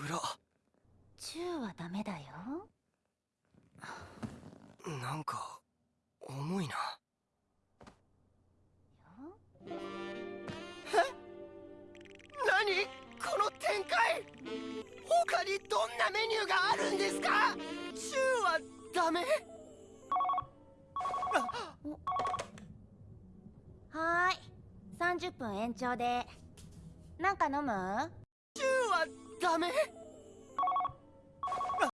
暗チューはダメだよ。なんか重いな。何？この展開？他にどんなメニューがあるんですか？チューはダメ？はーい。30分延長で。なんか飲む？ダメ。